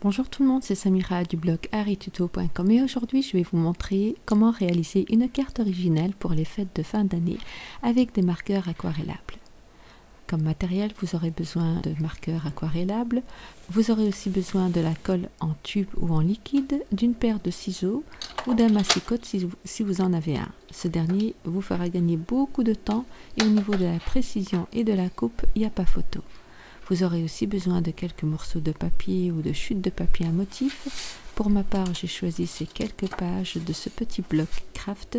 Bonjour tout le monde, c'est Samira du blog arituto.com et aujourd'hui je vais vous montrer comment réaliser une carte originale pour les fêtes de fin d'année avec des marqueurs aquarellables. Comme matériel, vous aurez besoin de marqueurs aquarellables, vous aurez aussi besoin de la colle en tube ou en liquide, d'une paire de ciseaux ou d'un massicote si si vous en avez un. Ce dernier vous fera gagner beaucoup de temps et au niveau de la précision et de la coupe, il n'y a pas photo. Vous aurez aussi besoin de quelques morceaux de papier ou de chutes de papier à motif. Pour ma part, j'ai choisi ces quelques pages de ce petit bloc craft,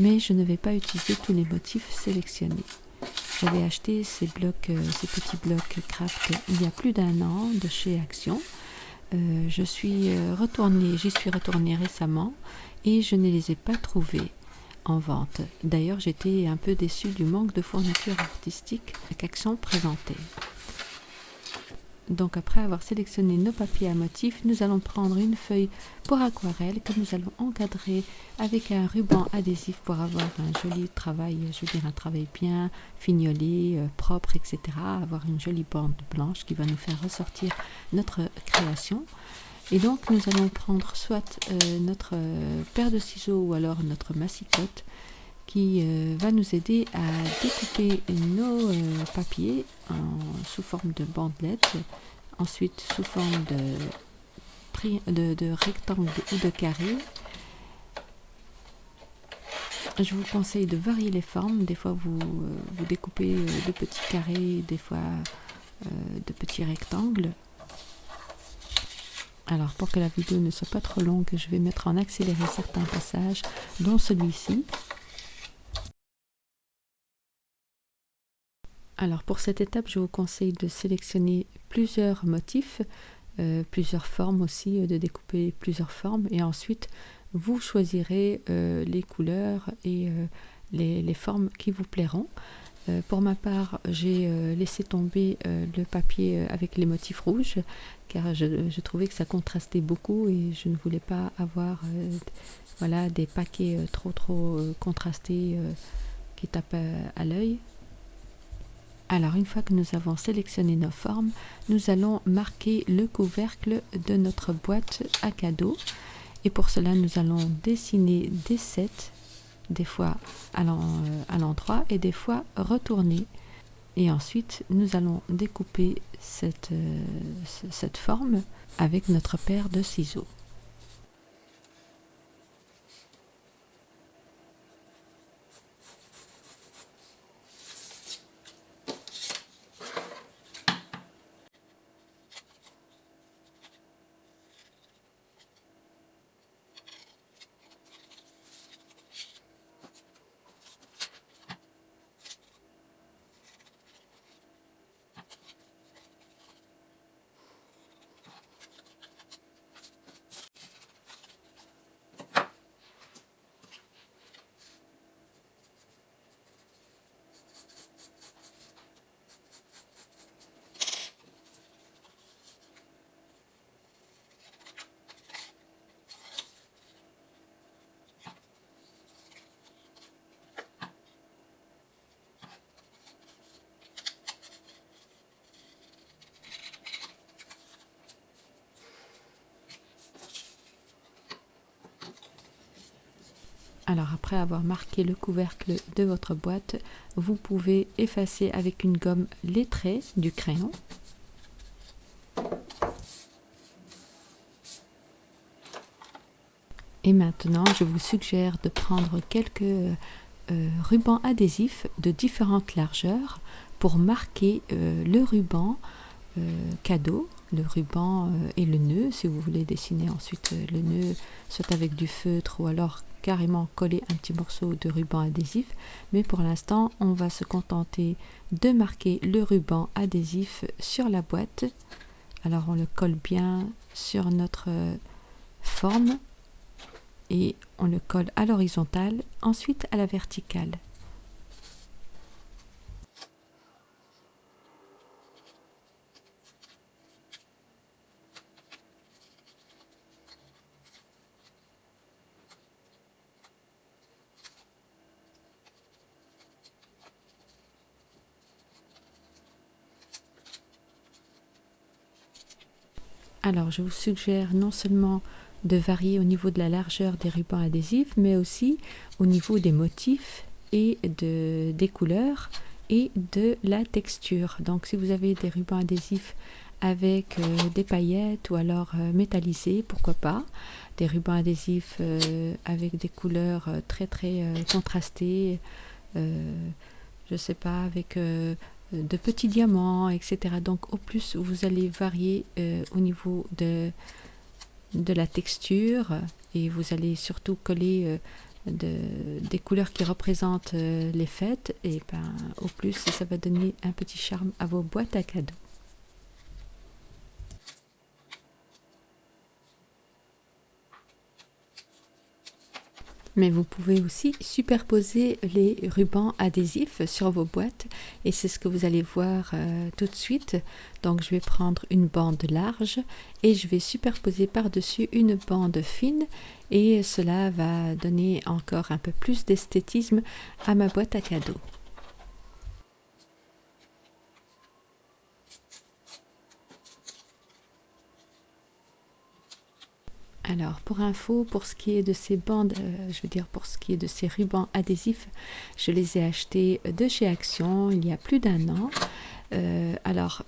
mais je ne vais pas utiliser tous les motifs sélectionnés. J'avais acheté ces euh, petits blocs craft il y a plus d'un an de chez Action. Euh, je suis euh, j'y suis retournée récemment et je ne les ai pas trouvés en vente. D'ailleurs, j'étais un peu déçue du manque de fourniture artistique qu'Action présentait. Donc après avoir sélectionné nos papiers à motifs, nous allons prendre une feuille pour aquarelle que nous allons encadrer avec un ruban adhésif pour avoir un joli travail, je veux dire un travail bien fignolé, euh, propre, etc. Avoir une jolie bande blanche qui va nous faire ressortir notre création. Et donc nous allons prendre soit euh, notre euh, paire de ciseaux ou alors notre massicote qui euh, va nous aider à découper nos euh, papiers sous forme de bandelettes, ensuite sous forme de, de, rectangle ou de carré. Je vous conseille de varier les formes. Des fois, vous, euh, vous découpez de petits carrés, des fois de petits rectangles. Alors, pour que la vidéo ne soit pas trop longue, je vais mettre en accéléré certains passages, dont celui-ci. Alors pour cette étape, je vous conseille de sélectionner plusieurs motifs, euh, plusieurs formes aussi, euh, de découper plusieurs formes et ensuite vous choisirez euh, les couleurs et les, formes qui vous plairont. pour ma part, j'ai laissé tomber le papier avec les motifs rouges car je, trouvais que ça contrastait beaucoup et je ne voulais pas avoir voilà, des paquets trop trop contrastés qui tapent à l'œil. Alors une fois que nous avons sélectionné nos formes, nous allons marquer le couvercle de notre boîte à cadeaux. Et pour cela, nous allons dessiner des sets, des fois à l'endroit et des fois retourner. Et ensuite, nous allons découper cette, euh, cette forme avec notre paire de ciseaux. Alors après avoir marqué le couvercle de votre boîte, vous pouvez effacer avec une gomme les traits du crayon. Et maintenant, je vous suggère de prendre quelques euh, rubans adhésifs de différentes largeurs pour marquer euh, le ruban euh, cadeau, le ruban et le nœud, si vous voulez dessiner ensuite le nœud, soit avec du feutre ou alors carrément coller un petit morceau de ruban adhésif. Mais pour l'instant on va se contenter de marquer le ruban adhésif sur la boîte. Alors on le colle bien sur notre forme et on le colle à l'horizontale ensuite à la verticale Alors, je vous suggère non seulement de varier au niveau de la largeur des rubans adhésifs, mais aussi au niveau des motifs et de, des couleurs et de la texture. Donc, si vous avez des rubans adhésifs avec euh, des paillettes ou alors euh, métallisés, pourquoi pas. Des rubans adhésifs euh, avec des couleurs très très contrastées, je sais pas, avec de petits diamants, etc. Donc au plus vous allez varier au niveau de, la texture et vous allez surtout coller des couleurs qui représentent les fêtes et ben, au plus ça va donner un petit charme à vos boîtes à cadeaux. Mais vous pouvez aussi superposer les rubans adhésifs sur vos boîtes et c'est ce que vous allez voir euh, tout de suite. Donc je vais prendre une bande large et je vais superposer par-dessus une bande fine et cela va donner encore un peu plus d'esthétisme à ma boîte à cadeaux. Alors, pour info, pour ce qui est de ces bandes, euh, je veux dire pour ce qui est de ces rubans adhésifs, je les ai achetés de chez Action il y a plus d'un an. Euh, alors,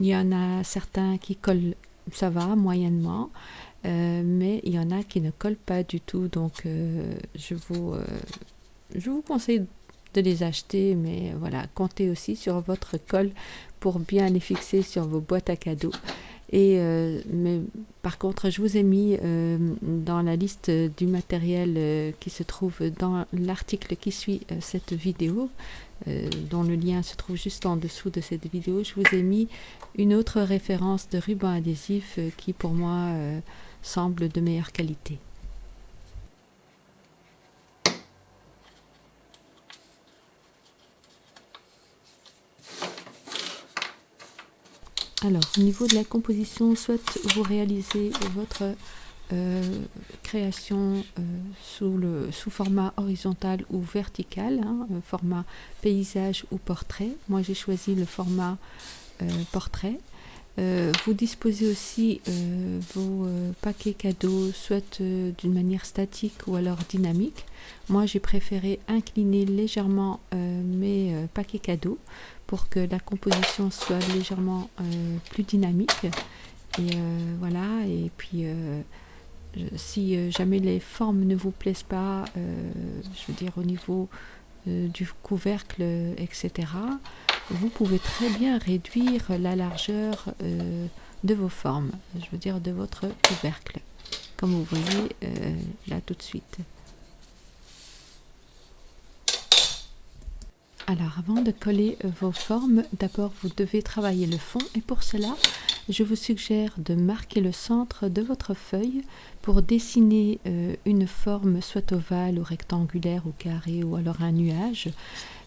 il y en a certains qui collent, ça va, moyennement, euh, mais il y en a qui ne collent pas du tout. Donc, je, vous, je vous conseille de les acheter, mais voilà, comptez aussi sur votre colle pour bien les fixer sur vos boîtes à cadeaux. Et, euh, mais par contre, je vous ai mis euh, dans la liste du matériel euh, qui se trouve dans l'article qui suit cette vidéo, dont le lien se trouve juste en dessous de cette vidéo, je vous ai mis une autre référence de ruban adhésif qui pour moi semble de meilleure qualité. Alors, au niveau de la composition, soit vous réalisez votre euh, création euh, sous, le, sous format horizontal ou vertical, hein, euh, format paysage ou portrait. Moi, j'ai choisi le format portrait. vous disposez aussi vos paquets cadeaux soit d'une manière statique ou alors dynamique. Moi, j'ai préféré incliner légèrement mes paquets cadeaux pour que la composition soit légèrement euh, plus dynamique. Et euh, voilà, et puis euh, si jamais les formes ne vous plaisent pas, je veux dire au niveau du couvercle, etc., vous pouvez très bien réduire la largeur de vos formes, je veux dire de votre couvercle, comme vous voyez là tout de suite. Alors avant de coller euh, vos formes, d'abord vous devez travailler le fond et pour cela je vous suggère de marquer le centre de votre feuille pour dessiner euh, une forme soit ovale ou rectangulaire ou carré ou alors un nuage.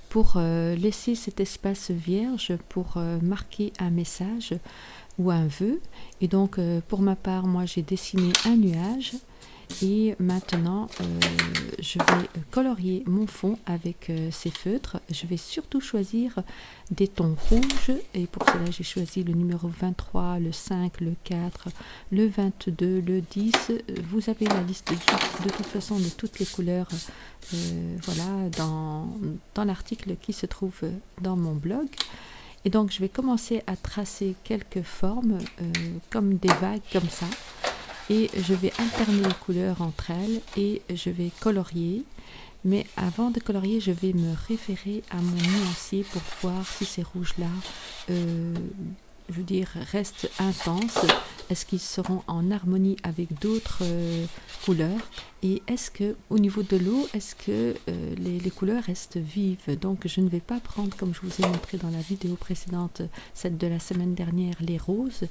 Pour euh, laisser cet espace vierge pour marquer un message ou un vœu. Et donc pour ma part moi j'ai dessiné un nuage et maintenant euh, je vais colorier mon fond avec euh, ces feutres. Je vais surtout choisir des tons rouges. Et pour cela j'ai choisi le numéro 23 le 5 le 4 le 22 le 10 vous avez la liste de, toute façon de toutes les couleurs euh, voilà dans, dans l'article qui se trouve dans mon blog. Et donc je vais commencer à tracer quelques formes comme des vagues comme ça et je vais alterner les couleurs entre elles et je vais colorier. Mais avant de colorier je vais me référer à mon nuancier pour voir si ces rouges là euh, je veux dire restent intenses. Est-ce qu'ils seront en harmonie avec d'autres euh, couleurs? Et est-ce que au niveau de l'eau est-ce que euh, les, les, couleurs restent vives? Donc je ne vais pas prendre comme je vous ai montré dans la vidéo précédente celle de la semaine dernière les roses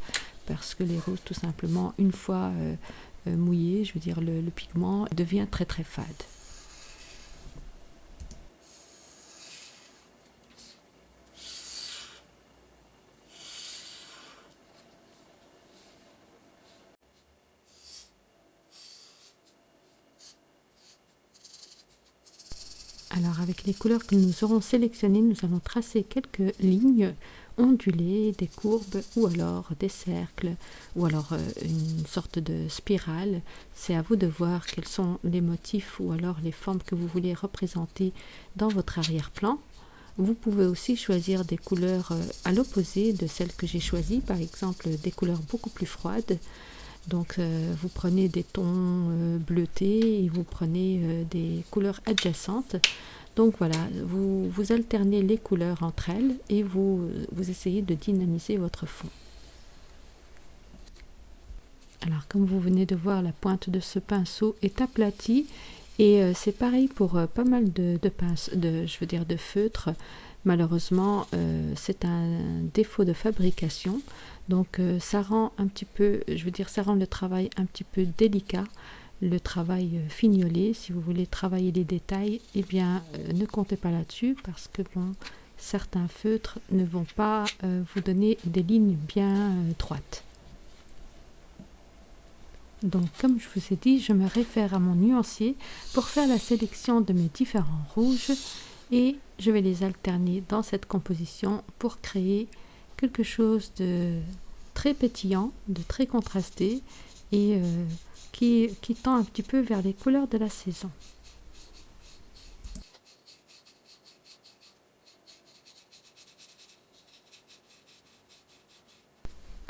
parce que les roses tout simplement une fois euh, euh, mouillées je veux dire le, pigment devient très très fade. Alors avec les couleurs que nous aurons sélectionnées, nous allons tracer quelques lignes ondulées, des courbes ou alors des cercles ou alors euh, une sorte de spirale. C'est à vous de voir quels sont les motifs ou alors les formes que vous voulez représenter dans votre arrière-plan. Vous pouvez aussi choisir des couleurs euh, à l'opposé de celles que j'ai choisies, par exemple des couleurs beaucoup plus froides. Donc euh, vous prenez des tons bleutés et vous prenez des couleurs adjacentes. Donc voilà, vous, vous alternez les couleurs entre elles et vous, vous essayez de dynamiser votre fond. Alors comme vous venez de voir, la pointe de ce pinceau est aplatie et euh, c'est pareil pour euh, pas mal de, pinces, de, je veux dire de feutres. Malheureusement, euh, c'est un défaut de fabrication. Donc ça rend un petit peu, je veux dire, ça rend le travail un petit peu délicat le travail euh, fignolé, si vous voulez travailler les détails, eh bien euh, ne comptez pas là-dessus parce que bon, certains feutres ne vont pas euh, vous donner des lignes bien droites. Donc comme je vous ai dit, je me réfère à mon nuancier pour faire la sélection de mes différents rouges et je vais les alterner dans cette composition pour créer quelque chose de très pétillant, de très contrasté et qui, tend un petit peu vers les couleurs de la saison.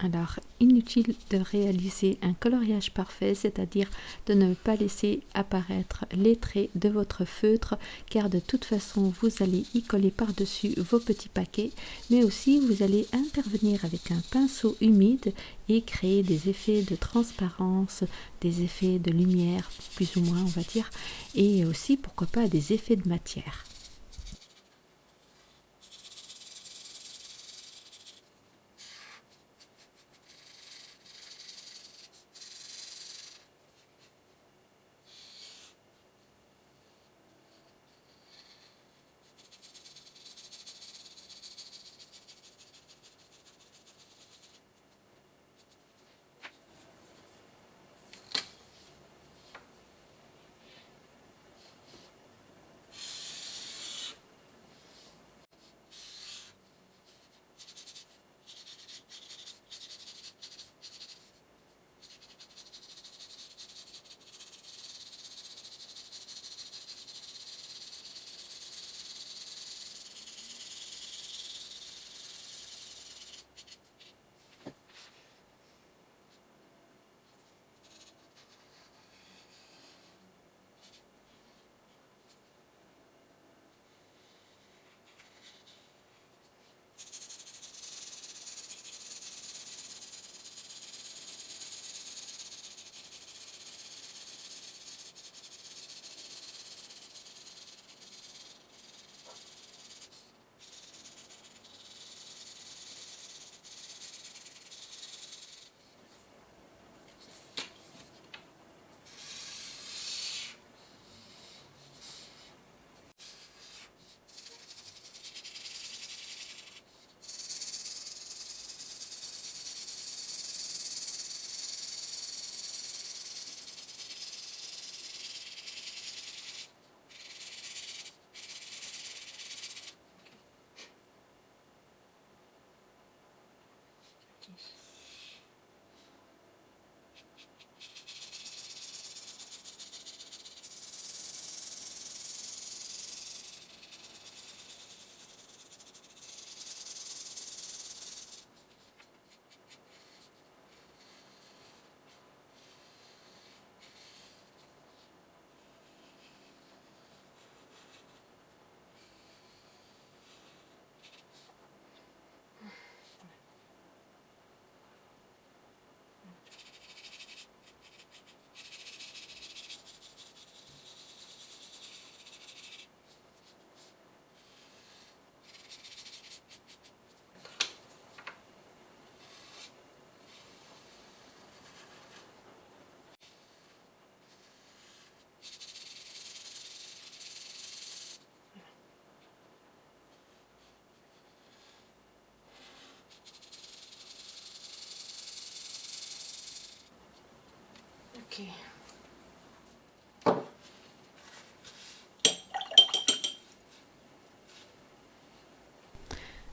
Alors, inutile de réaliser un coloriage parfait, c'est-à-dire de ne pas laisser apparaître les traits de votre feutre, car de toute façon, vous allez y coller par-dessus vos petits paquets, mais aussi vous allez intervenir avec un pinceau humide et créer des effets de transparence, des effets de lumière, plus ou moins, on va dire, et aussi, pourquoi pas, des effets de matière.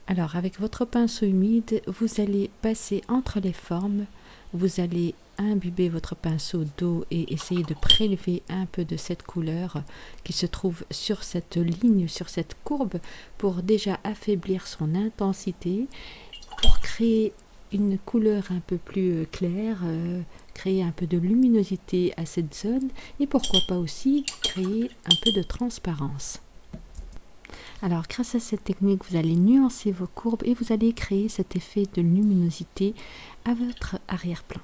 Alors avec votre pinceau humide, vous allez passer entre les formes, vous allez imbuber votre pinceau d'eau et essayer de prélever un peu de cette couleur qui se trouve sur cette ligne, sur cette courbe, pour déjà affaiblir son intensité, pour créer une couleur un peu plus euh, claire, euh, créer un peu de luminosité à cette zone et pourquoi pas aussi créer un peu de transparence. Alors grâce à cette technique, vous allez nuancer vos courbes et vous allez créer cet effet de luminosité à votre arrière-plan.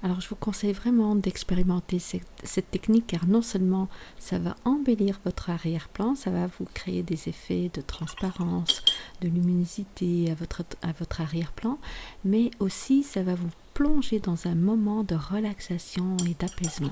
Alors je vous conseille vraiment d'expérimenter cette, technique car non seulement ça va embellir votre arrière-plan, ça va vous créer des effets de transparence, de luminosité à votre, à votre arrière-plan, mais aussi ça va vous plonger dans un moment de relaxation et d'apaisement.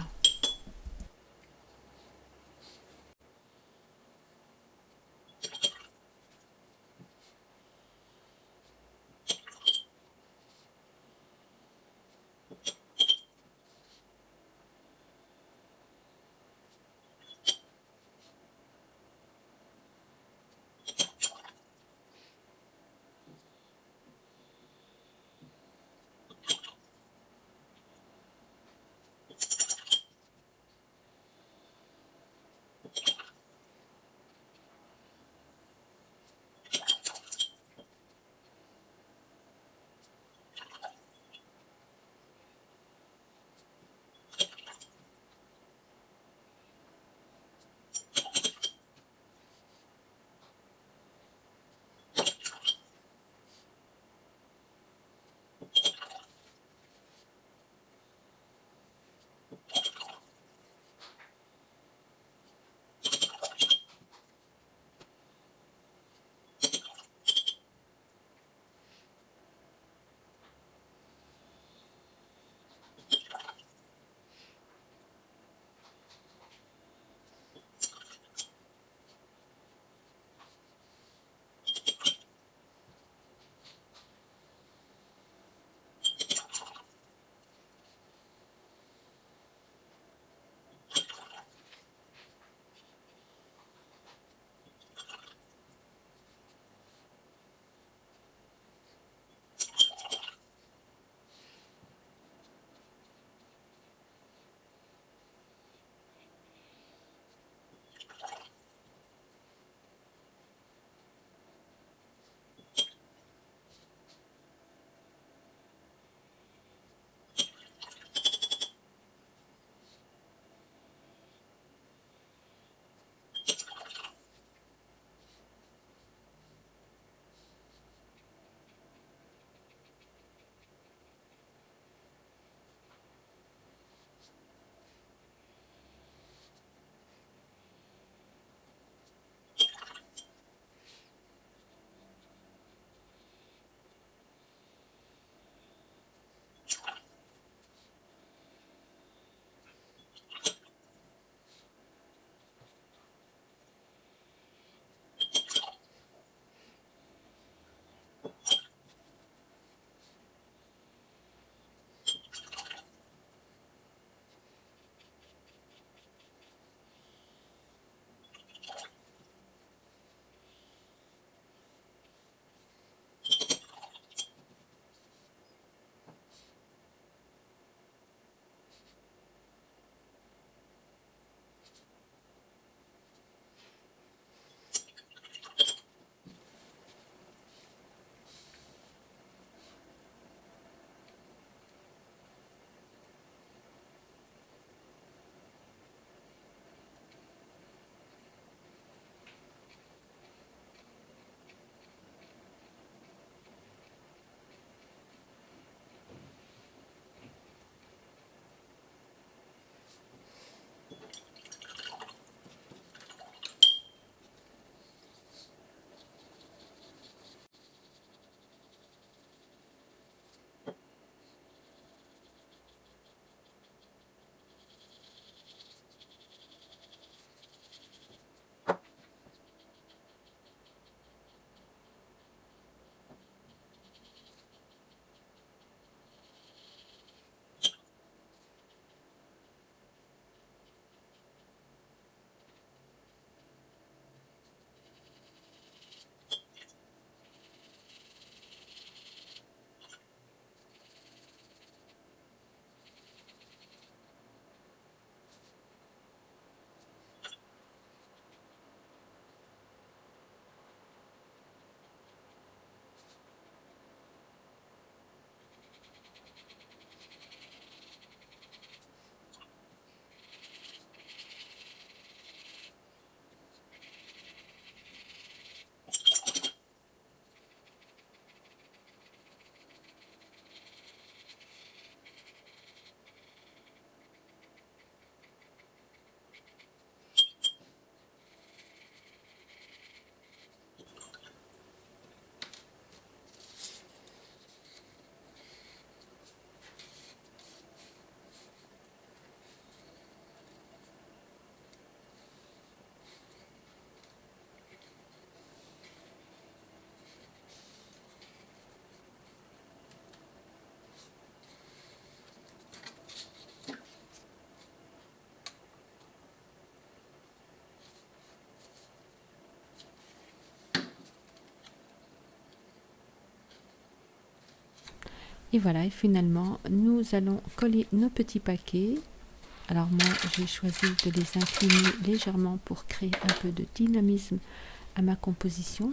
Et voilà, et finalement, nous allons coller nos petits paquets. Alors moi, j'ai choisi de les incliner légèrement pour créer un peu de dynamisme à ma composition.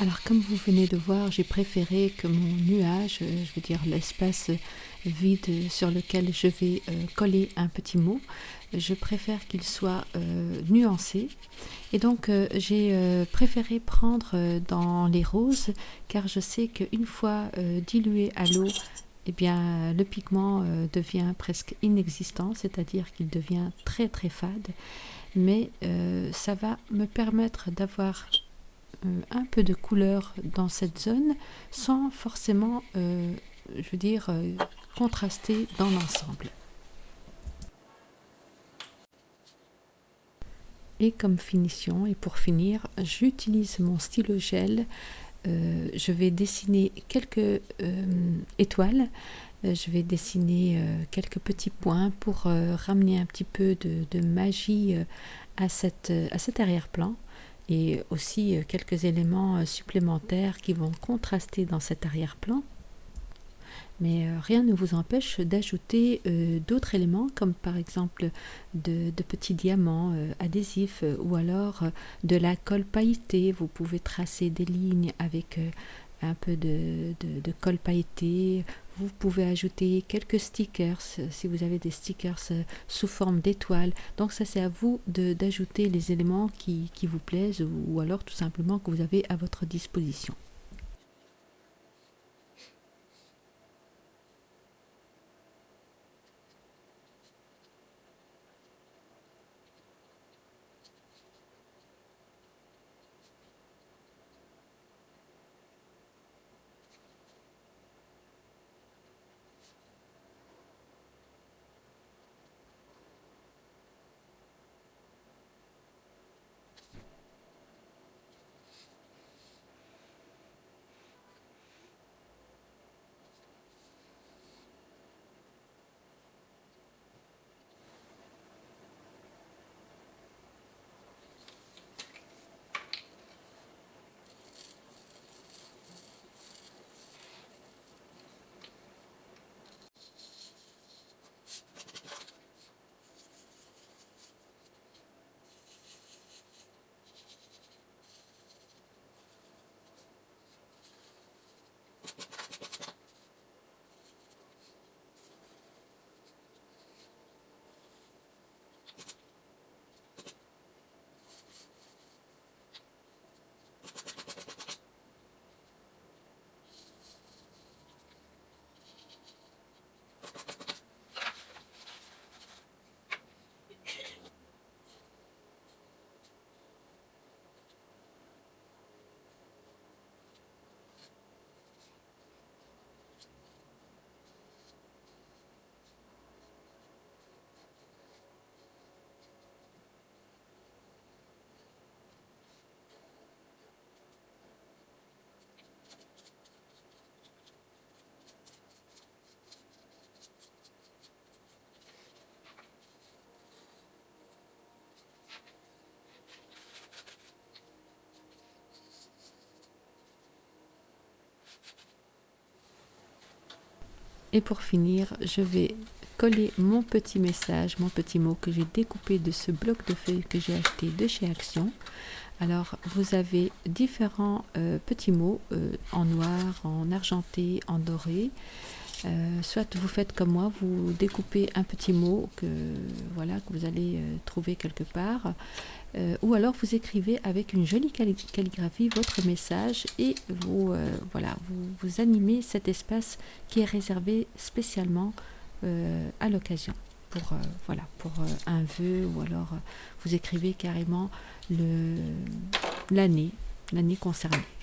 Alors comme vous venez de voir, j'ai préféré que mon nuage, euh, je veux dire l'espace vide sur lequel je vais euh, coller un petit mot, je préfère qu'il soit euh, nuancé. Et donc j'ai préféré prendre dans les roses car je sais qu'une fois dilué à l'eau, eh bien le pigment devient presque inexistant, c'est-à-dire qu'il devient très très fade. Mais ça va me permettre d'avoir un peu de couleur dans cette zone sans forcément, euh, je veux dire, euh, contraster dans l'ensemble. Et comme finition, et pour finir, j'utilise mon stylo gel. je vais dessiner quelques étoiles. je vais dessiner quelques petits points pour ramener un petit peu de, magie à, cette, à cet arrière-plan et aussi euh, quelques éléments euh, supplémentaires qui vont contraster dans cet arrière-plan. Mais euh, rien ne vous empêche d'ajouter d'autres éléments comme par exemple de, petits diamants adhésifs ou alors de la colle pailletée. Vous pouvez tracer des lignes avec un peu de, de, colle pailletée. Vous pouvez ajouter quelques stickers si vous avez des stickers euh, sous forme d'étoiles. Donc ça c'est à vous d'ajouter les éléments qui, qui vous plaisent ou alors tout simplement que vous avez à votre disposition. Et pour finir, je vais coller mon petit message, mon petit mot que j'ai découpé de ce bloc de feuilles que j'ai acheté de chez Action. Alors, vous avez différents euh, petits mots euh, en noir, en argenté, en doré. Euh, soit vous faites comme moi, vous découpez un petit mot que, voilà, que vous allez euh, trouver quelque part, euh, ou alors vous écrivez avec une jolie calligraphie votre message et vous, voilà, vous, vous, animez cet espace qui est réservé spécialement à l'occasion. Pour, voilà, pour un vœu ou alors vous écrivez carrément l'année l'année concernée.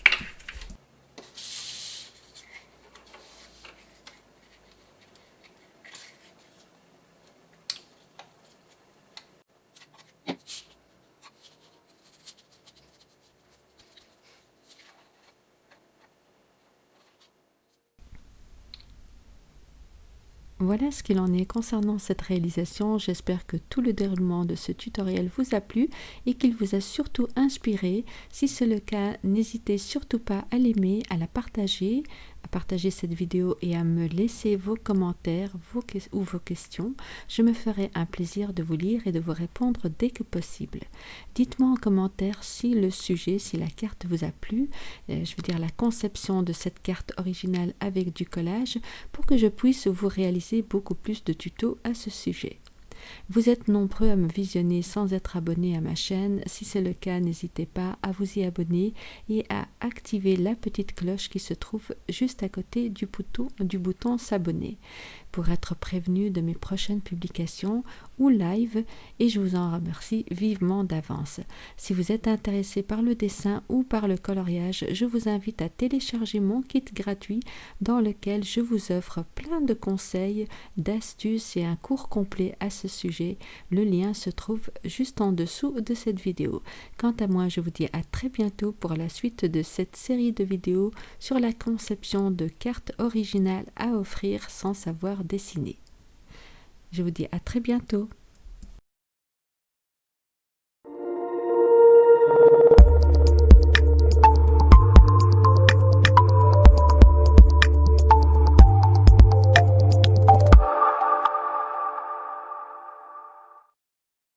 Voilà ce qu'il en est concernant cette réalisation. J'espère que tout le déroulement de ce tutoriel vous a plu et qu'il vous a surtout inspiré. Si c'est le cas, n'hésitez surtout pas à l'aimer, à la partager, partager cette vidéo et à me laisser vos commentaires ou vos questions. Je me ferai un plaisir de vous lire et de vous répondre dès que possible. Dites-moi en commentaire si le sujet, si la carte vous a plu, euh, je veux dire la conception de cette carte originale avec du collage, pour que je puisse vous réaliser beaucoup plus de tutos à ce sujet. Vous êtes nombreux à me visionner sans être abonné à ma chaîne. Si c'est le cas, n'hésitez pas à vous y abonner et à activer la petite cloche qui se trouve juste à côté du bouton, du bouton s'abonner pour être prévenu de mes prochaines publications ou live et je vous en remercie vivement d'avance. Si vous êtes intéressé par le dessin ou par le coloriage, je vous invite à télécharger mon kit gratuit dans lequel je vous offre plein de conseils, d'astuces et un cours complet à ce Le lien se trouve juste en dessous de cette vidéo. Quant à moi, je vous dis à très bientôt pour la suite de cette série de vidéos sur la conception de cartes originales à offrir sans savoir dessiner. Je vous dis à très bientôt.